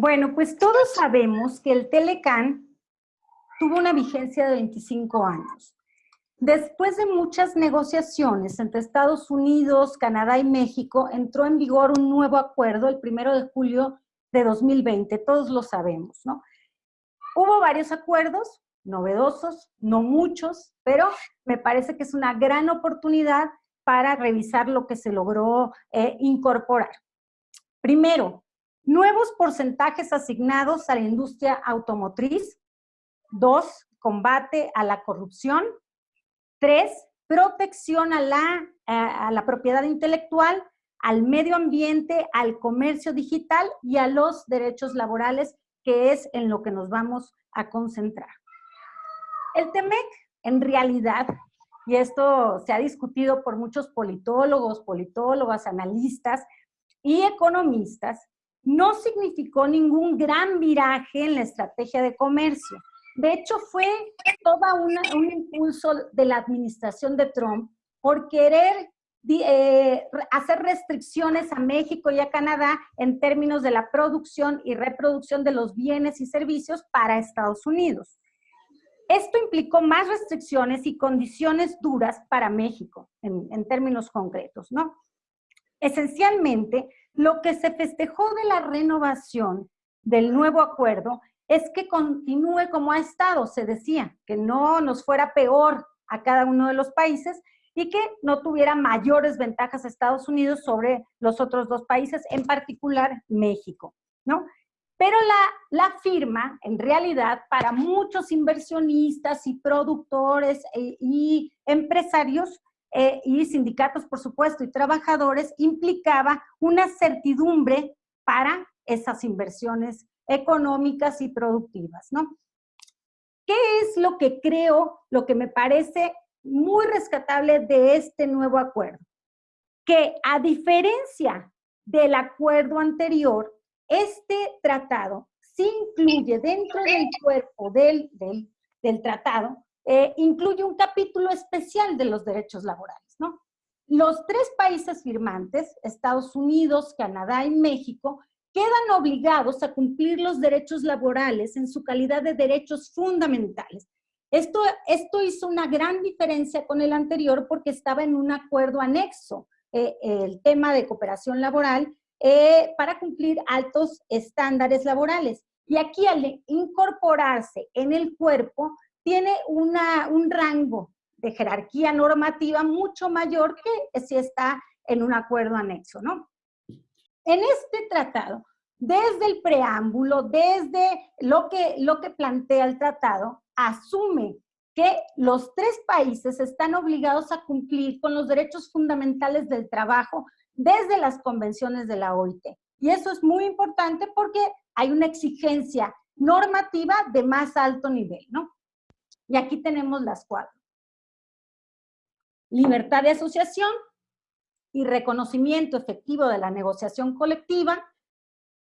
Bueno, pues todos sabemos que el Telecán tuvo una vigencia de 25 años. Después de muchas negociaciones entre Estados Unidos, Canadá y México, entró en vigor un nuevo acuerdo el primero de julio de 2020, todos lo sabemos, ¿no? Hubo varios acuerdos novedosos, no muchos, pero me parece que es una gran oportunidad para revisar lo que se logró eh, incorporar. Primero, nuevos porcentajes asignados a la industria automotriz. Dos, combate a la corrupción. Tres, protección a la, a la propiedad intelectual, al medio ambiente, al comercio digital y a los derechos laborales, que es en lo que nos vamos a concentrar. El TEMEC, en realidad, y esto se ha discutido por muchos politólogos, politólogas, analistas y economistas, no significó ningún gran viraje en la estrategia de comercio. De hecho, fue todo un impulso de la administración de Trump por querer eh, hacer restricciones a México y a Canadá en términos de la producción y reproducción de los bienes y servicios para Estados Unidos. Esto implicó más restricciones y condiciones duras para México, en, en términos concretos, ¿no? Esencialmente, lo que se festejó de la renovación del nuevo acuerdo es que continúe como ha estado, se decía, que no nos fuera peor a cada uno de los países y que no tuviera mayores ventajas Estados Unidos sobre los otros dos países, en particular México, ¿no? Pero la, la firma, en realidad, para muchos inversionistas y productores e, y empresarios, eh, y sindicatos, por supuesto, y trabajadores, implicaba una certidumbre para esas inversiones económicas y productivas, ¿no? ¿Qué es lo que creo, lo que me parece muy rescatable de este nuevo acuerdo? Que a diferencia del acuerdo anterior, este tratado sí incluye dentro del cuerpo del, del, del tratado eh, incluye un capítulo especial de los derechos laborales, ¿no? Los tres países firmantes, Estados Unidos, Canadá y México, quedan obligados a cumplir los derechos laborales en su calidad de derechos fundamentales. Esto, esto hizo una gran diferencia con el anterior porque estaba en un acuerdo anexo, eh, el tema de cooperación laboral, eh, para cumplir altos estándares laborales. Y aquí al incorporarse en el cuerpo, tiene una, un rango de jerarquía normativa mucho mayor que si está en un acuerdo anexo, ¿no? En este tratado, desde el preámbulo, desde lo que, lo que plantea el tratado, asume que los tres países están obligados a cumplir con los derechos fundamentales del trabajo desde las convenciones de la OIT. Y eso es muy importante porque hay una exigencia normativa de más alto nivel, ¿no? Y aquí tenemos las cuatro. Libertad de asociación y reconocimiento efectivo de la negociación colectiva.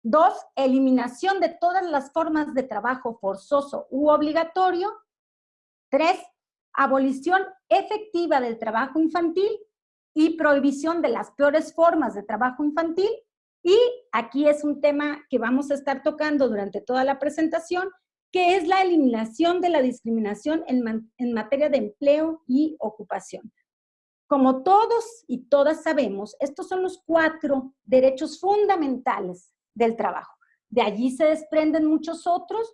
Dos, eliminación de todas las formas de trabajo forzoso u obligatorio. Tres, abolición efectiva del trabajo infantil y prohibición de las peores formas de trabajo infantil. Y aquí es un tema que vamos a estar tocando durante toda la presentación, que es la eliminación de la discriminación en, materia de empleo y ocupación. Como todos y todas sabemos, estos son los cuatro derechos fundamentales del trabajo. De allí se desprenden muchos otros,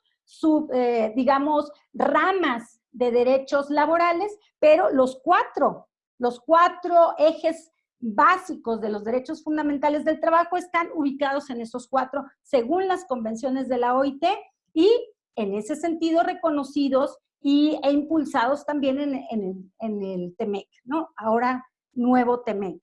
eh, digamos, ramas de derechos laborales, pero los cuatro, los cuatro ejes básicos de los derechos fundamentales del trabajo están ubicados en esos cuatro, según las convenciones de la OIT, y en ese sentido reconocidos y, e impulsados también en, en, en el TEMEC, ¿no? Ahora nuevo TEMEC.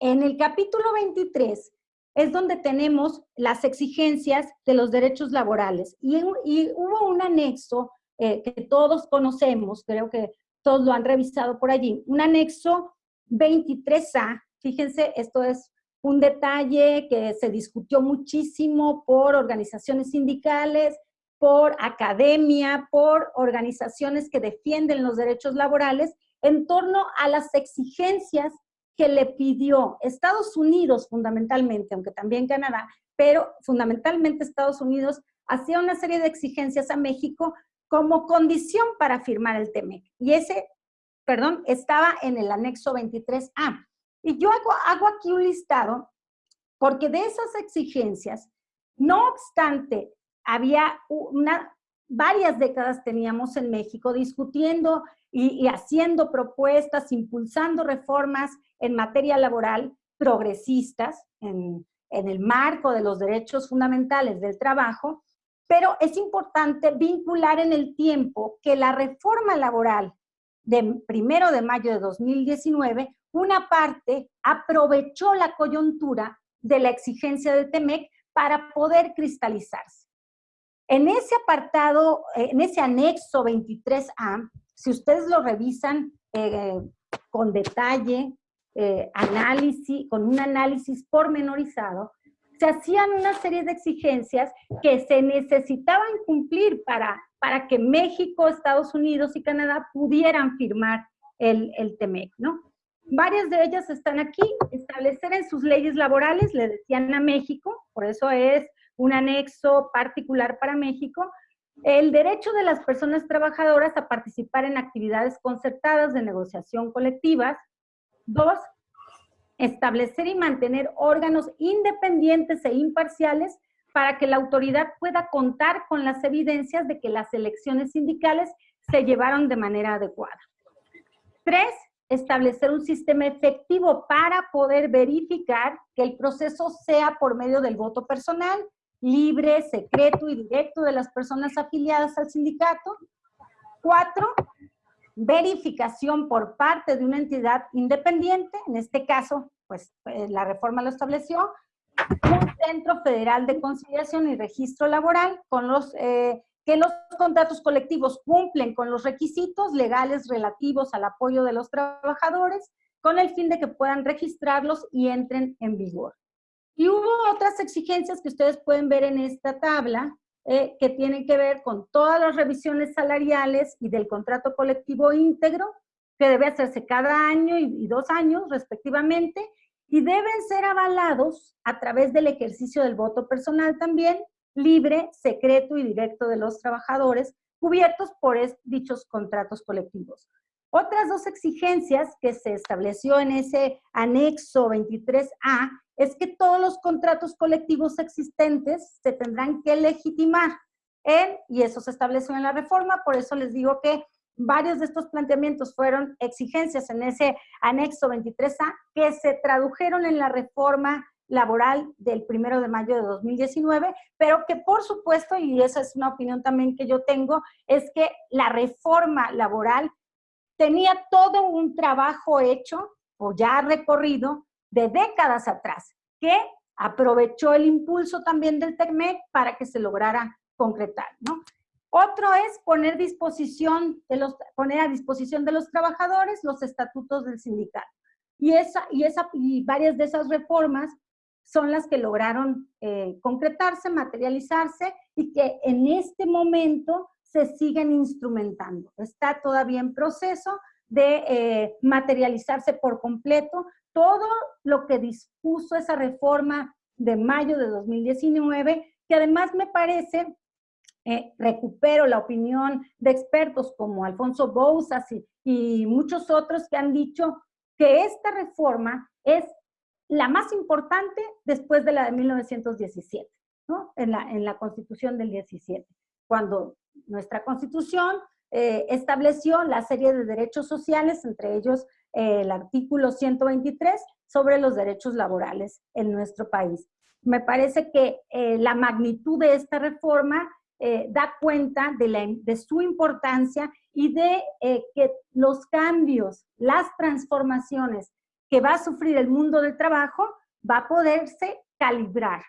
En el capítulo 23 es donde tenemos las exigencias de los derechos laborales y, y hubo un anexo eh, que todos conocemos, creo que todos lo han revisado por allí, un anexo 23A, fíjense, esto es un detalle que se discutió muchísimo por organizaciones sindicales, por academia, por organizaciones que defienden los derechos laborales en torno a las exigencias que le pidió Estados Unidos fundamentalmente, aunque también Canadá, pero fundamentalmente Estados Unidos hacía una serie de exigencias a México como condición para firmar el TEMEC. Y ese, perdón, estaba en el anexo 23A. Y yo hago, hago aquí un listado porque de esas exigencias, no obstante, había varias décadas teníamos en México discutiendo y, haciendo propuestas, impulsando reformas en materia laboral progresistas en, en el marco de los derechos fundamentales del trabajo, pero es importante vincular en el tiempo que la reforma laboral de primero de mayo de 2019, una parte aprovechó la coyuntura de la exigencia de TEMEC para poder cristalizarse. En ese apartado, eh, en ese anexo 23A, si ustedes lo revisan eh, con detalle, eh, análisis, con un análisis pormenorizado, se hacían una serie de exigencias que se necesitaban cumplir para, para que México, Estados Unidos y Canadá pudieran firmar el, el TEMEC, ¿no? Varias de ellas están aquí, establecer en sus leyes laborales, le decían a México, por eso es un anexo particular para México, el derecho de las personas trabajadoras a participar en actividades concertadas de negociación colectivas. Dos, establecer y mantener órganos independientes e imparciales para que la autoridad pueda contar con las evidencias de que las elecciones sindicales se llevaron de manera adecuada. Tres, establecer un sistema efectivo para poder verificar que el proceso sea por medio del voto personal, libre, secreto y directo de las personas afiliadas al sindicato. Cuatro, verificación por parte de una entidad independiente, en este caso, pues eh, la reforma lo estableció, un Centro Federal de Conciliación y Registro Laboral, con los, eh, que los contratos colectivos cumplen con los requisitos legales relativos al apoyo de los trabajadores, con el fin de que puedan registrarlos y entren en vigor. Y hubo otras exigencias que ustedes pueden ver en esta tabla, eh, que tienen que ver con todas las revisiones salariales y del contrato colectivo íntegro, que debe hacerse cada año y, dos años respectivamente, y deben ser avalados a través del ejercicio del voto personal también, libre, secreto y directo de los trabajadores, cubiertos por dichos contratos colectivos. Otras dos exigencias que se estableció en ese anexo 23A es que todos los contratos colectivos existentes se tendrán que legitimar en, y eso se estableció en la reforma, por eso les digo que varios de estos planteamientos fueron exigencias en ese anexo 23A que se tradujeron en la reforma laboral del primero de mayo de 2019, pero que por supuesto, y esa es una opinión también que yo tengo, es que la reforma laboral tenía todo un trabajo hecho o ya recorrido de décadas atrás, que aprovechó el impulso también del TECMEC para que se lograra concretar, ¿no? Otro es poner, disposición de los, poner a disposición de los trabajadores los estatutos del sindicato. Y, esa, y, esa, y varias de esas reformas son las que lograron eh, concretarse, materializarse y que en este momento se siguen instrumentando. Está todavía en proceso de eh, materializarse por completo todo lo que dispuso esa reforma de mayo de 2019, que además me parece, eh, recupero la opinión de expertos como Alfonso Bouzas y, muchos otros que han dicho que esta reforma es la más importante después de la de 1917, ¿no? en, la, en la Constitución del 17, cuando nuestra constitución eh, estableció la serie de derechos sociales, entre ellos el artículo 123 sobre los derechos laborales en nuestro país. Me parece que eh, la magnitud de esta reforma da cuenta de, su importancia y de que los cambios, las transformaciones que va a sufrir el mundo del trabajo va a poderse calibrar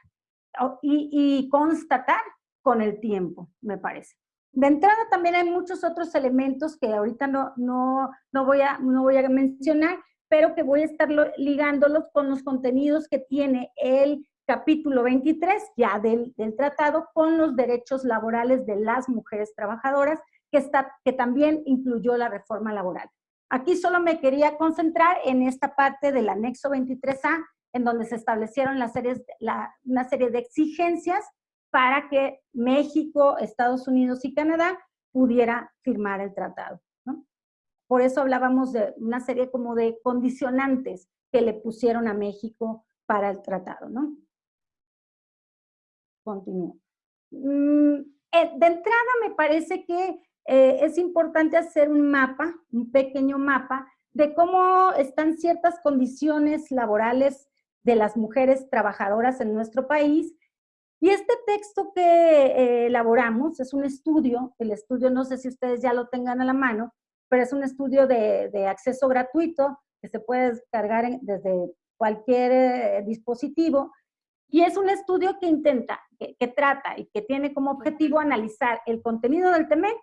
y constatar con el tiempo, me parece. De entrada también hay muchos otros elementos que ahorita no, no, no, voy, a, no voy a mencionar, pero que voy a estar ligándolos con los contenidos que tiene el capítulo 23 ya del, del, tratado con los derechos laborales de las mujeres trabajadoras, que, está, que también incluyó la reforma laboral. Aquí solo me quería concentrar en esta parte del anexo 23A, en donde se establecieron las series, una serie de exigencias para que México, Estados Unidos y Canadá pudiera firmar el tratado. Por eso hablábamos de una serie como de condicionantes que le pusieron a México para el tratado. ¿no? Continúo. Mm, eh, de entrada me parece que eh, es importante hacer un mapa, un pequeño mapa, de cómo están ciertas condiciones laborales de las mujeres trabajadoras en nuestro país. Y este texto que eh, elaboramos es un estudio, el estudio no sé si ustedes ya lo tengan a la mano, pero es un estudio de, acceso gratuito que se puede descargar desde cualquier dispositivo y es un estudio que intenta, que, trata y que tiene como objetivo analizar el contenido del TEMEC,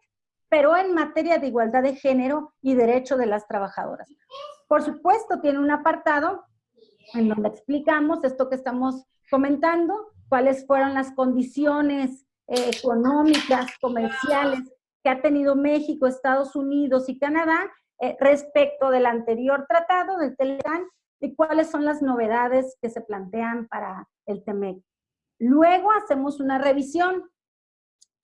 pero en materia de igualdad de género y derecho de las trabajadoras. Por supuesto, tiene un apartado en donde explicamos esto que estamos comentando, cuáles fueron las condiciones eh, económicas, comerciales que ha tenido México, Estados Unidos y Canadá eh, respecto del anterior tratado, del TELECAN, y cuáles son las novedades que se plantean para el TEMEC. Luego hacemos una revisión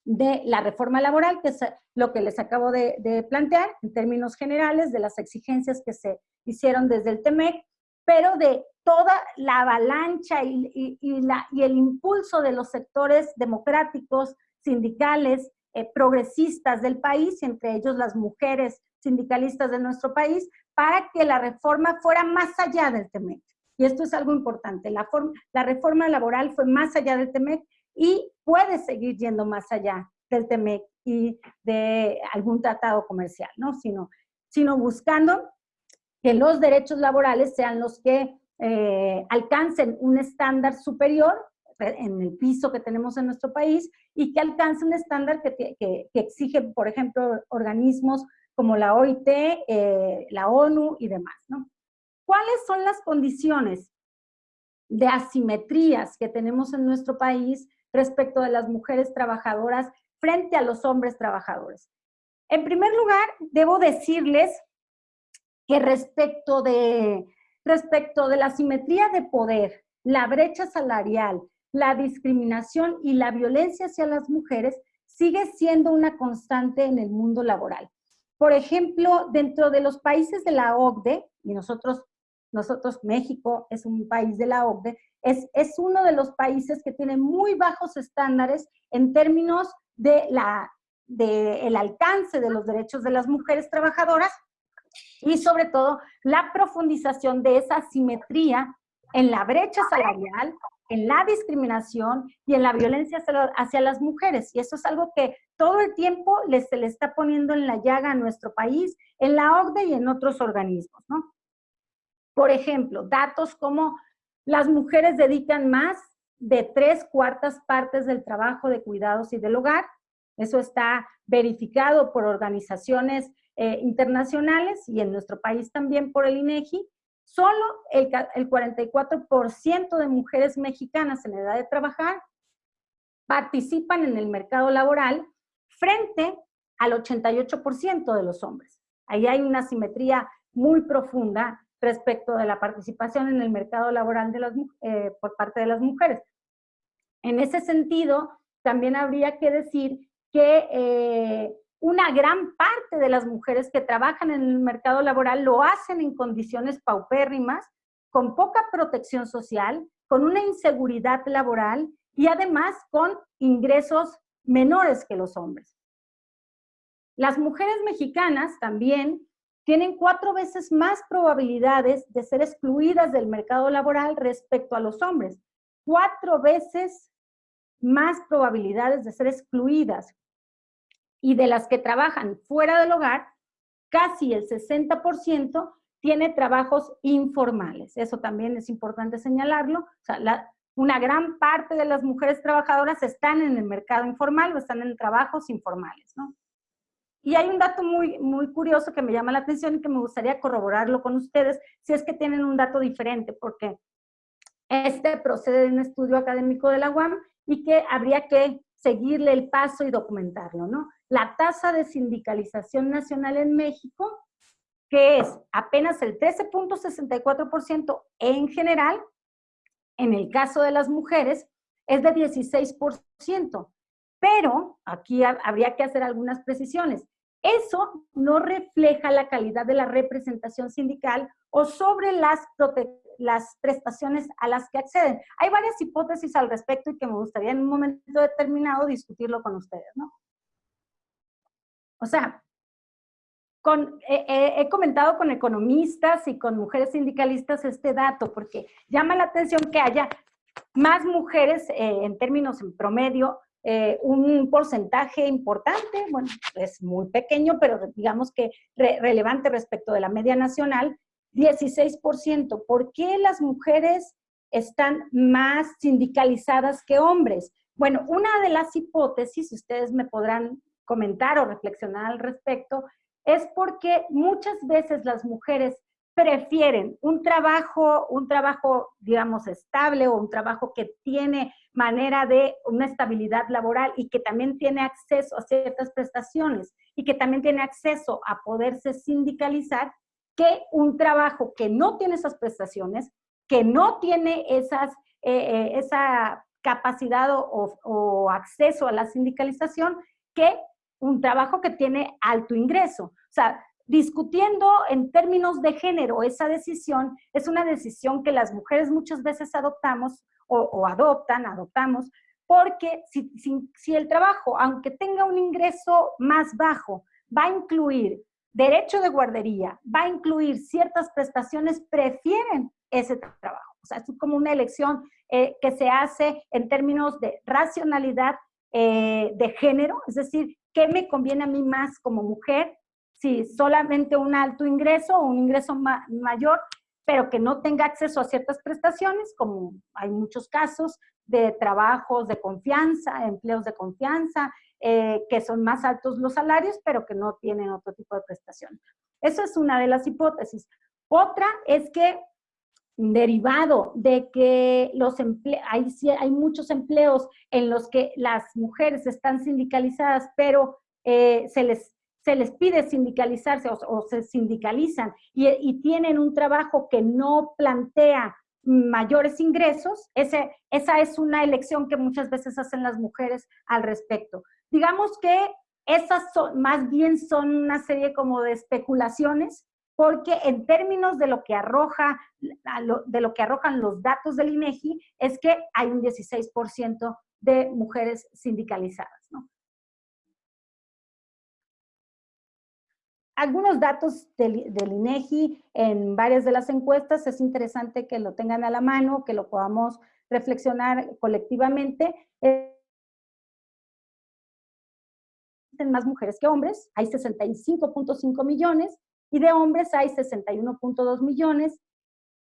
de la reforma laboral, que es lo que les acabo de, plantear en términos generales, de las exigencias que se hicieron desde el TEMEC, pero de toda la avalancha y, la, y el impulso de los sectores democráticos, sindicales, eh, progresistas del país, entre ellos las mujeres sindicalistas de nuestro país, para que la reforma fuera más allá del TEMEC. Y esto es algo importante. La, la reforma laboral fue más allá del TEMEC y puede seguir yendo más allá del TEMEC y de algún tratado comercial, ¿no? Sino, sino buscando que los derechos laborales sean los que eh, alcancen un estándar superior en el piso que tenemos en nuestro país y que alcance un estándar que, que, que exige, por ejemplo, organismos como la OIT, eh, la ONU y demás, ¿no? ¿Cuáles son las condiciones de asimetrías que tenemos en nuestro país respecto de las mujeres trabajadoras frente a los hombres trabajadores? En primer lugar, debo decirles que respecto de, respecto de la asimetría de poder, la brecha salarial, la discriminación y la violencia hacia las mujeres sigue siendo una constante en el mundo laboral. Por ejemplo, dentro de los países de la OCDE, y nosotros, nosotros México es un país de la OCDE, es, es uno de los países que tiene muy bajos estándares en términos de de alcance de los derechos de las mujeres trabajadoras y sobre todo la profundización de esa simetría en la brecha salarial, en la discriminación y en la violencia hacia, las mujeres. Y eso es algo que todo el tiempo se le está poniendo en la llaga a nuestro país, en la OCDE y en otros organismos, ¿no? Por ejemplo, datos como las mujeres dedican más de tres cuartas partes del trabajo de cuidados y del hogar. Eso está verificado por organizaciones eh, internacionales y en nuestro país también por el INEGI. Solo el, el 44% de mujeres mexicanas en edad de trabajar participan en el mercado laboral frente al 88% de los hombres. Ahí hay una simetría muy profunda respecto de la participación en el mercado laboral de las, eh, por parte de las mujeres. En ese sentido, también habría que decir que eh, una gran parte de las mujeres que trabajan en el mercado laboral lo hacen en condiciones paupérrimas, con poca protección social, con una inseguridad laboral y además con ingresos menores que los hombres. Las mujeres mexicanas también tienen cuatro veces más probabilidades de ser excluidas del mercado laboral respecto a los hombres. Cuatro veces más probabilidades de ser excluidas y de las que trabajan fuera del hogar, casi el 60% tiene trabajos informales. Eso también es importante señalarlo. O sea, una gran parte de las mujeres trabajadoras están en el mercado informal o están en trabajos informales, ¿no? Y hay un dato muy, muy curioso que me llama la atención y que me gustaría corroborarlo con ustedes, si es que tienen un dato diferente, porque este procede de un estudio académico de la UAM y que habría que seguirle el paso y documentarlo, ¿no? La tasa de sindicalización nacional en México que es apenas el 13.64% en general, en el caso de las mujeres es de 16%. Pero aquí habría que hacer algunas precisiones. Eso no refleja la calidad de la representación sindical o sobre las, las prestaciones a las que acceden. Hay varias hipótesis al respecto y que me gustaría en un momento determinado discutirlo con ustedes, ¿no? O sea, con, he comentado con economistas y con mujeres sindicalistas este dato, porque llama la atención que haya más mujeres eh, en términos en promedio eh, un porcentaje importante, bueno, es muy pequeño, pero digamos que relevante respecto de la media nacional, 16%. ¿Por qué las mujeres están más sindicalizadas que hombres? Bueno, una de las hipótesis, ustedes me podrán comentar o reflexionar al respecto, es porque muchas veces las mujeres prefieren un trabajo, un trabajo, digamos, estable o un trabajo que tiene manera de una estabilidad laboral y que también tiene acceso a ciertas prestaciones y que también tiene acceso a poderse sindicalizar, que un trabajo que no tiene esas prestaciones, que no tiene esas, eh, eh, esa capacidad o, acceso a la sindicalización, que un trabajo que tiene alto ingreso. O sea, discutiendo en términos de género esa decisión, es una decisión que las mujeres muchas veces adoptamos o, adoptan, adoptamos, porque si, si, el trabajo, aunque tenga un ingreso más bajo, va a incluir derecho de guardería, va a incluir ciertas prestaciones, prefieren ese trabajo. O sea, es como una elección eh, que se hace en términos de racionalidad eh, de género, es decir, ¿qué me conviene a mí más como mujer si solamente un alto ingreso o un ingreso mayor, pero que no tenga acceso a ciertas prestaciones, como hay muchos casos de trabajos de confianza, empleos de confianza, eh, que son más altos los salarios, pero que no tienen otro tipo de prestación. Eso es una de las hipótesis. Otra es que derivado de que los hay, hay muchos empleos en los que las mujeres están sindicalizadas, pero eh, se les se les pide sindicalizarse o, se sindicalizan y, tienen un trabajo que no plantea mayores ingresos, esa es una elección que muchas veces hacen las mujeres al respecto. Digamos que esas son, más bien son una serie como de especulaciones, porque en términos de lo que arroja, de lo que arrojan los datos del INEGI, es que hay un 16% de mujeres sindicalizadas, ¿no? algunos datos del, INEGI en varias de las encuestas, es interesante que lo tengan a la mano, que lo podamos reflexionar colectivamente. Existen más mujeres que hombres, hay 65.5 millones, y de hombres hay 61.2 millones.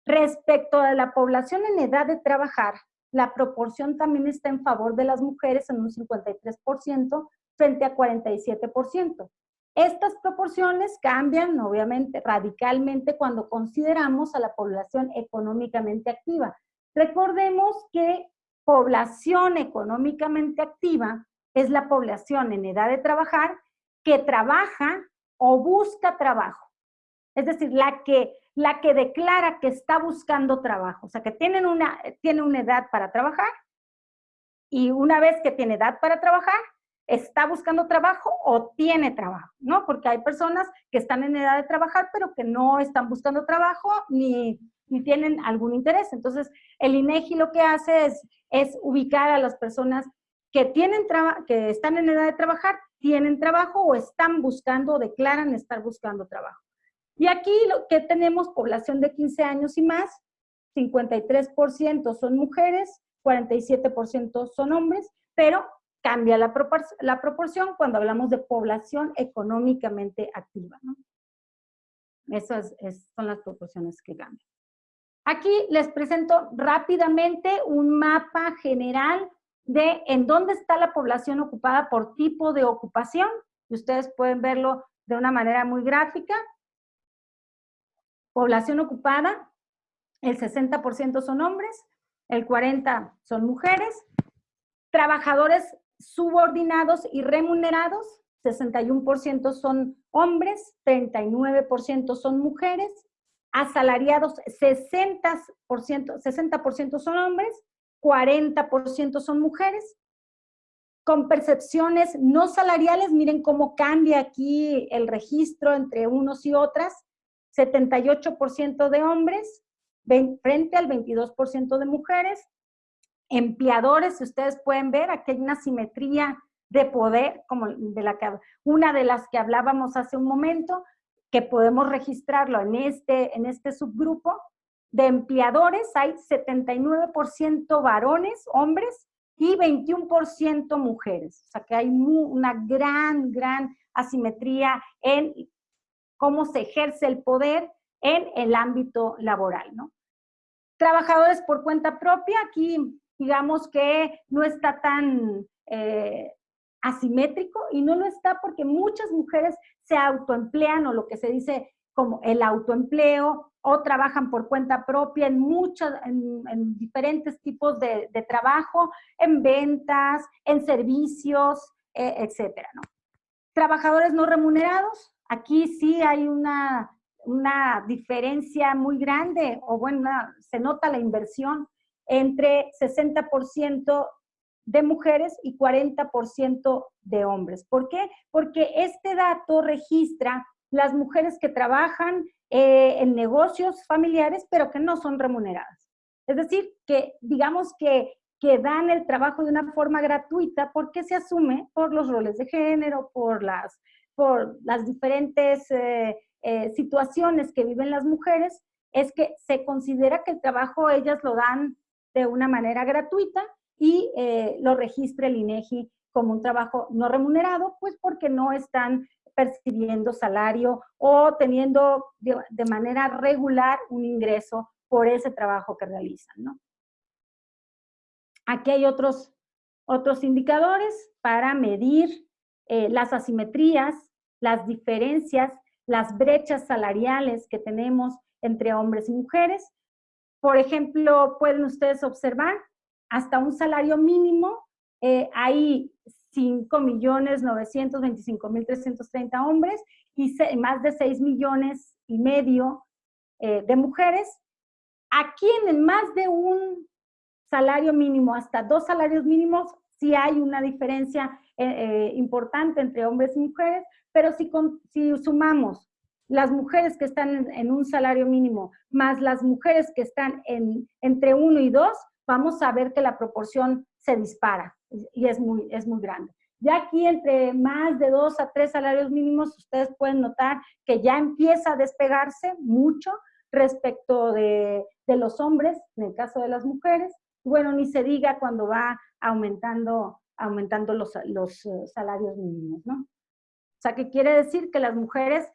Respecto a la población en edad de trabajar, la proporción también está en favor de las mujeres en un 53% frente a 47%. Estas proporciones cambian, obviamente, radicalmente cuando consideramos a la población económicamente activa. Recordemos que población económicamente activa es la población en edad de trabajar que trabaja o busca trabajo. Es decir, la que, la que declara que está buscando trabajo, o sea, que tienen una, tiene una edad para trabajar y una vez que tiene edad para trabajar, está buscando trabajo o tiene trabajo, ¿no? Porque hay personas que están en edad de trabajar, pero que no están buscando trabajo ni, tienen algún interés. Entonces, el INEGI lo que hace es, es ubicar a las personas que, tienen que están en edad de trabajar, tienen trabajo o están buscando o declaran estar buscando trabajo. Y aquí lo que tenemos, población de 15 años y más, 53% son mujeres, 47% son hombres, pero cambia la, proporción cuando hablamos de población económicamente activa. Esas son las proporciones que cambian. Aquí les presento rápidamente un mapa general de en dónde está la población ocupada por tipo de ocupación. Ustedes pueden verlo de una manera muy gráfica. Población ocupada, el 60% son hombres, el 40% son mujeres. Trabajadores subordinados y remunerados, 61% son hombres, 39% son mujeres, asalariados 60%, 60 son hombres, 40% son mujeres, con percepciones no salariales, miren cómo cambia aquí el registro entre unos y otras, 78% de hombres frente al 22% de mujeres, empleadores, si ustedes pueden ver, aquí hay una simetría de poder, como de la que, una de las que hablábamos hace un momento, que podemos registrarlo en este, en este subgrupo, de empleadores hay 79% varones, hombres, y 21% mujeres. O sea que hay una gran, gran asimetría en cómo se ejerce el poder en el ámbito laboral, ¿no? Trabajadores por cuenta propia, aquí digamos que no está tan eh, asimétrico y no lo está porque muchas mujeres se autoemplean o lo que se dice como el autoempleo o trabajan por cuenta propia en muchos, en, diferentes tipos de, trabajo, en ventas, en servicios, eh, etcétera, ¿no? Trabajadores no remunerados, aquí sí hay una, una diferencia muy grande, o bueno, se nota la inversión entre 60% de mujeres y 40% de hombres. ¿Por qué? Porque este dato registra las mujeres que trabajan eh, en negocios familiares, pero que no son remuneradas. Es decir, que digamos que, que dan el trabajo de una forma gratuita porque se asume por los roles de género, por las, por las diferentes eh, eh, situaciones que viven las mujeres, es que se considera que el trabajo ellas lo dan de una manera gratuita y lo registre el INEGI como un trabajo no remunerado, pues porque no están percibiendo salario o teniendo de, manera regular un ingreso por ese trabajo que realizan, ¿no? Aquí hay otros, otros indicadores para medir eh, las asimetrías, las diferencias, las brechas salariales que tenemos entre hombres y mujeres. Por ejemplo, pueden ustedes observar hasta un salario mínimo, eh, hay 5.925.330 hombres y más de 6 millones y medio eh, de mujeres. Aquí en más de un salario mínimo, hasta dos salarios mínimos, sí hay una diferencia eh, importante entre hombres y mujeres, pero si, si sumamos las mujeres que están en, un salario mínimo más las mujeres que están en, entre uno y dos, vamos a ver que la proporción se dispara y es muy, es muy grande. Ya aquí entre más de dos a tres salarios mínimos, ustedes pueden notar que ya empieza a despegarse mucho respecto de, los hombres, en el caso de las mujeres. Bueno, ni se diga cuando va aumentando, aumentando los, los eh, salarios mínimos, ¿no? O sea, que quiere decir que las mujeres,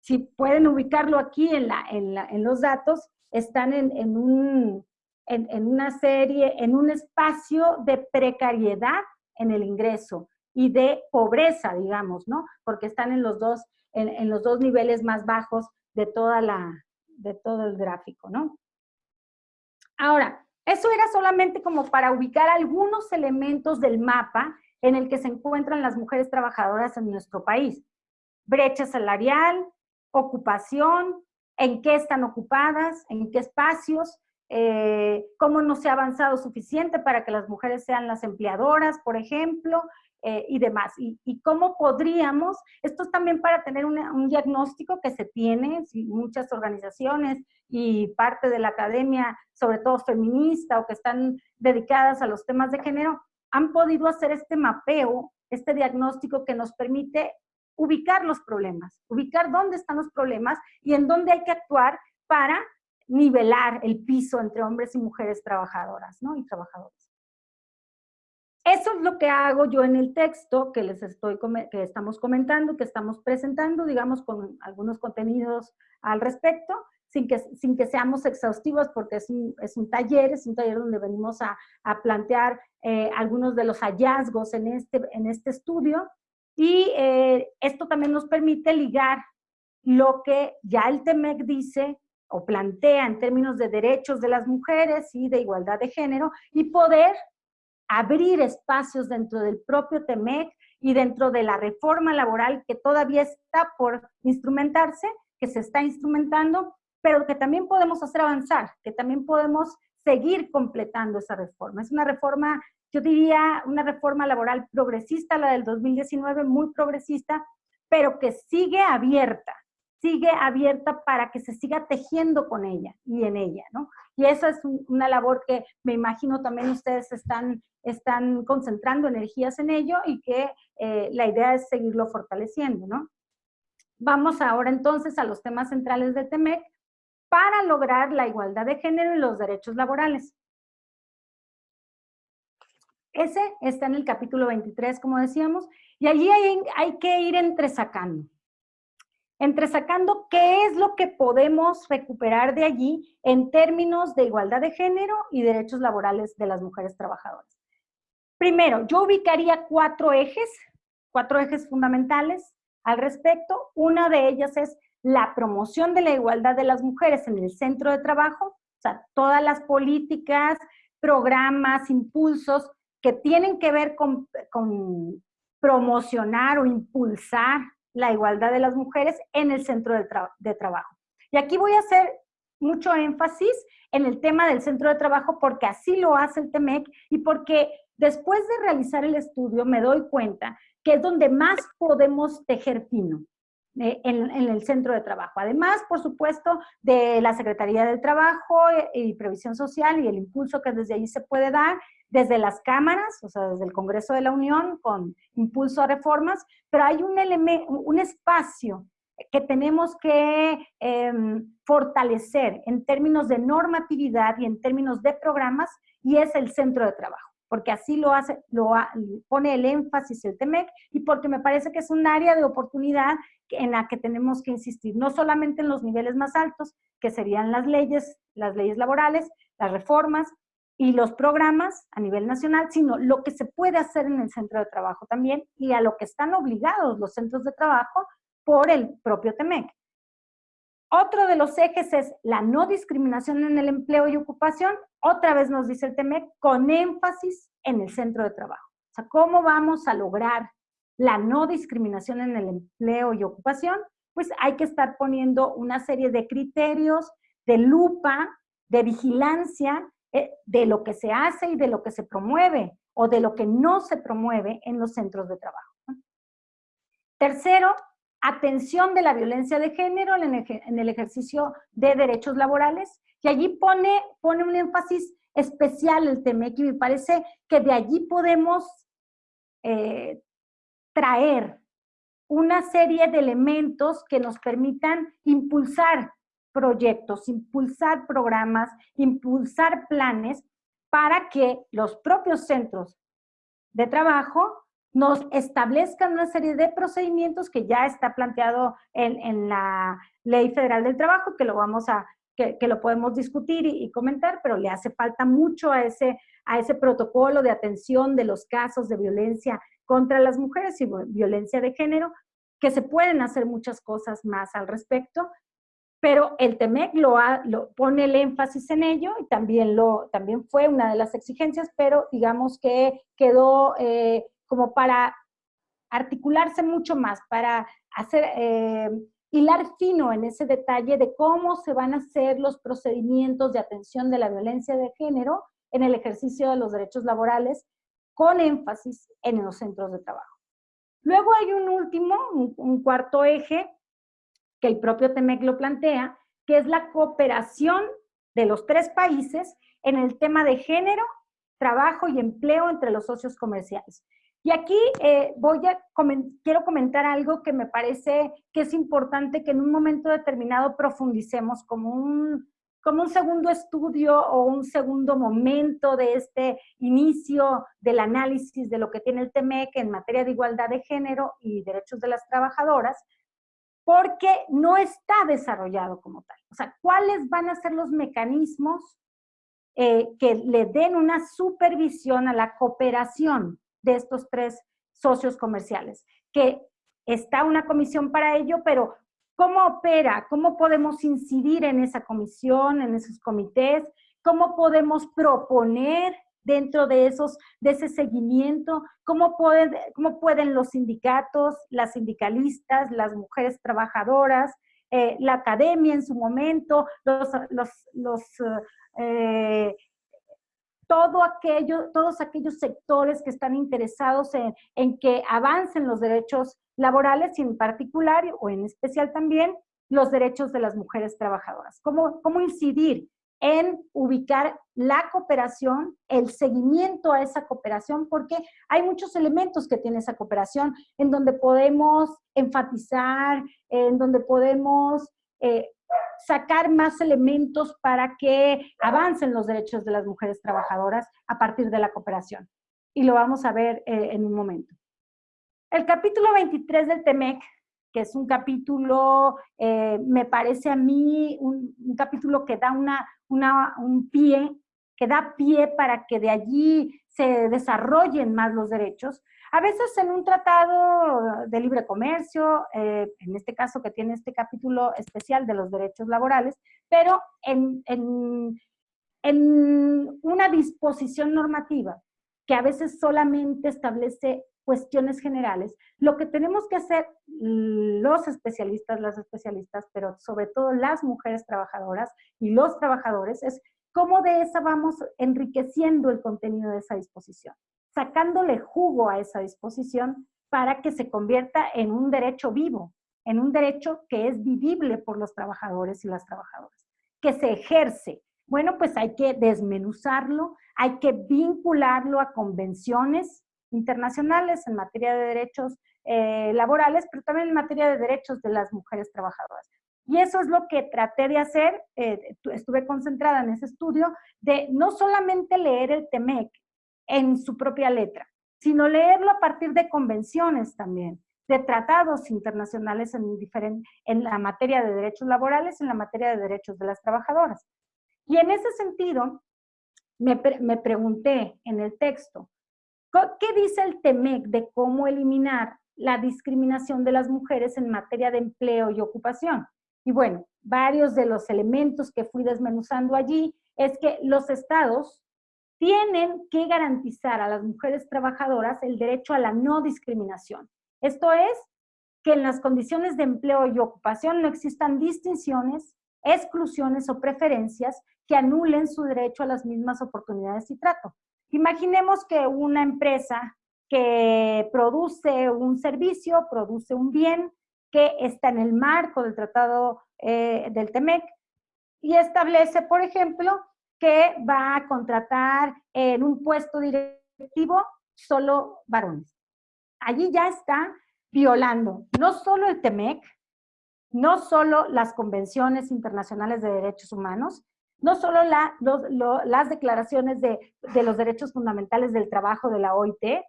si pueden ubicarlo aquí en, la, en, los datos, están en un, en, una serie, en un espacio de precariedad en el ingreso y de pobreza, digamos, ¿no? Porque están en los dos, en, los dos niveles más bajos de, toda la, de todo el gráfico, ¿no? Ahora, eso era solamente como para ubicar algunos elementos del mapa en el que se encuentran las mujeres trabajadoras en nuestro país. Brecha salarial, ocupación, en qué están ocupadas, en qué espacios, eh, cómo no se ha avanzado suficiente para que las mujeres sean las empleadoras, por ejemplo, eh, y demás. Y, cómo podríamos, esto es también para tener un diagnóstico que se tiene, muchas organizaciones y parte de la academia, sobre todo feminista o que están dedicadas a los temas de género, han podido hacer este mapeo, este diagnóstico que nos permite ubicar los problemas, ubicar dónde están los problemas y en dónde hay que actuar para nivelar el piso entre hombres y mujeres trabajadoras ¿no? y trabajadores. Eso es lo que hago yo en el texto que les estoy, que estamos comentando, que estamos presentando, digamos, con algunos contenidos al respecto, sin que, sin que seamos exhaustivos porque es un, es un taller, es un taller donde venimos a, a plantear eh, algunos de los hallazgos en este, en este estudio y eh, esto también nos permite ligar lo que ya el TEMEC dice o plantea en términos de derechos de las mujeres y de igualdad de género y poder abrir espacios dentro del propio TEMEC y dentro de la reforma laboral que todavía está por instrumentarse, que se está instrumentando, pero que también podemos hacer avanzar, que también podemos seguir completando esa reforma. Es una reforma, yo diría, una reforma laboral progresista, la del 2019, muy progresista, pero que sigue abierta, sigue abierta para que se siga tejiendo con ella y en ella, ¿no? Y esa es una labor que me imagino también ustedes están, están concentrando energías en ello y que eh, la idea es seguirlo fortaleciendo, ¿no? Vamos ahora entonces a los temas centrales de TEMEC para lograr la igualdad de género y los derechos laborales. Ese está en el capítulo 23, como decíamos, y allí hay, hay que ir entresacando entresacando qué es lo que podemos recuperar de allí en términos de igualdad de género y derechos laborales de las mujeres trabajadoras. Primero, yo ubicaría cuatro ejes, cuatro ejes fundamentales al respecto. Una de ellas es la promoción de la igualdad de las mujeres en el centro de trabajo, o sea, todas las políticas, programas, impulsos que tienen que ver con, con promocionar o impulsar la igualdad de las mujeres en el centro de, trabajo. Y aquí voy a hacer mucho énfasis en el tema del centro de trabajo porque así lo hace el TEMEC y porque después de realizar el estudio me doy cuenta que es donde más podemos tejer fino eh, en, en, el centro de trabajo. Además, por supuesto, de la Secretaría del Trabajo y Previsión Social y el impulso que desde ahí se puede dar desde las cámaras, o sea, desde el Congreso de la Unión, con impulso a reformas, pero hay un, un espacio que tenemos que em, fortalecer en términos de normatividad y en términos de programas, y es el centro de trabajo, porque así lo hace, lo pone el énfasis el TEMEC, y porque me parece que es un área de oportunidad en la que tenemos que insistir, no solamente en los niveles más altos, que serían las leyes, las leyes laborales, las reformas, y los programas a nivel nacional, sino lo que se puede hacer en el centro de trabajo también y a lo que están obligados los centros de trabajo por el propio TEMEC. Otro de los ejes es la no discriminación en el empleo y ocupación. Otra vez nos dice el TEMEC, con énfasis en el centro de trabajo. O sea, ¿cómo vamos a lograr la no discriminación en el empleo y ocupación? Pues hay que estar poniendo una serie de criterios de lupa, de vigilancia, de lo que se hace y de lo que se promueve o de lo que no se promueve en los centros de trabajo. Tercero, atención de la violencia de género en el ejercicio de derechos laborales. Y allí pone, pone un énfasis especial el TEMEC y me parece que de allí podemos eh, traer una serie de elementos que nos permitan impulsar proyectos, impulsar programas, impulsar planes para que los propios centros de trabajo nos establezcan una serie de procedimientos que ya está planteado en, la Ley Federal del Trabajo, que lo vamos a, que, lo podemos discutir y, y, comentar, pero le hace falta mucho a ese, a ese protocolo de atención de los casos de violencia contra las mujeres y violencia de género, que se pueden hacer muchas cosas más al respecto, pero el TEMEC lo, lo, pone el énfasis en ello y también, lo, también fue una de las exigencias, pero digamos que quedó eh, como para articularse mucho más, para hacer, eh, hilar fino en ese detalle de cómo se van a hacer los procedimientos de atención de la violencia de género en el ejercicio de los derechos laborales, con énfasis en los centros de trabajo. Luego hay un último, un cuarto eje, que el propio TEMEC lo plantea, que es la cooperación de los tres países en el tema de género, trabajo y empleo entre los socios comerciales. Y aquí eh, voy a quiero comentar algo que me parece que es importante que en un momento determinado profundicemos como un, como un segundo estudio o un segundo momento de este inicio del análisis de lo que tiene el TEMEC en materia de igualdad de género y derechos de las trabajadoras, porque no está desarrollado como tal. O sea, ¿cuáles van a ser los mecanismos eh, que le den una supervisión a la cooperación de estos tres socios comerciales? Que está una comisión para ello, pero ¿cómo opera? ¿Cómo podemos incidir en esa comisión, en esos comités? ¿Cómo podemos proponer dentro de, esos, de ese seguimiento? ¿Cómo pueden, ¿Cómo pueden los sindicatos, las sindicalistas, las mujeres trabajadoras, eh, la academia en su momento, los, los, eh, todo aquello, todos aquellos sectores que están interesados en, en, que avancen los derechos laborales y en particular o en especial también los derechos de las mujeres trabajadoras. ¿Cómo, cómo incidir en ubicar la cooperación, el seguimiento a esa cooperación, porque hay muchos elementos que tiene esa cooperación en donde podemos enfatizar, en donde podemos eh, sacar más elementos para que avancen los derechos de las mujeres trabajadoras a partir de la cooperación. Y lo vamos a ver eh, en un momento. El capítulo 23 del TEMEC, que es un capítulo, eh, me parece a mí, un, capítulo que da una, un pie, que da pie para que de allí se desarrollen más los derechos. A veces en un tratado de libre comercio, eh, en este caso que tiene este capítulo especial de los derechos laborales, pero en, en, en una disposición normativa que a veces solamente establece cuestiones generales, lo que tenemos que hacer los especialistas, las especialistas, pero sobre todo las mujeres trabajadoras y los trabajadores, es cómo de esa vamos enriqueciendo el contenido de esa disposición sacándole jugo a esa disposición para que se convierta en un derecho vivo, en un derecho que es vivible por los trabajadores y las trabajadoras, que se ejerce. Bueno, pues hay que desmenuzarlo, hay que vincularlo a convenciones internacionales en materia de derechos eh, laborales, pero también en materia de derechos de las mujeres trabajadoras. Y eso es lo que traté de hacer, eh, estuve concentrada en ese estudio, de no solamente leer el TEMEC en su propia letra, sino leerlo a partir de convenciones también, de tratados internacionales en, en la materia de derechos laborales, en la materia de derechos de las trabajadoras. Y en ese sentido, me, me pregunté en el texto, ¿qué dice el TEMEC de cómo eliminar la discriminación de las mujeres en materia de empleo y ocupación? Y bueno, varios de los elementos que fui desmenuzando allí es que los estados tienen que garantizar a las mujeres trabajadoras el derecho a la no discriminación. Esto es, que en las condiciones de empleo y ocupación no existan distinciones, exclusiones o preferencias que anulen su derecho a las mismas oportunidades y trato. Imaginemos que una empresa que produce un servicio, produce un bien que está en el marco del tratado eh, del TEMEC y establece, por ejemplo, que va a contratar en un puesto directivo solo varones. Allí ya está violando no solo el TEMEC, no solo las convenciones internacionales de derechos humanos, no solo las declaraciones de, los derechos fundamentales del trabajo de la OIT,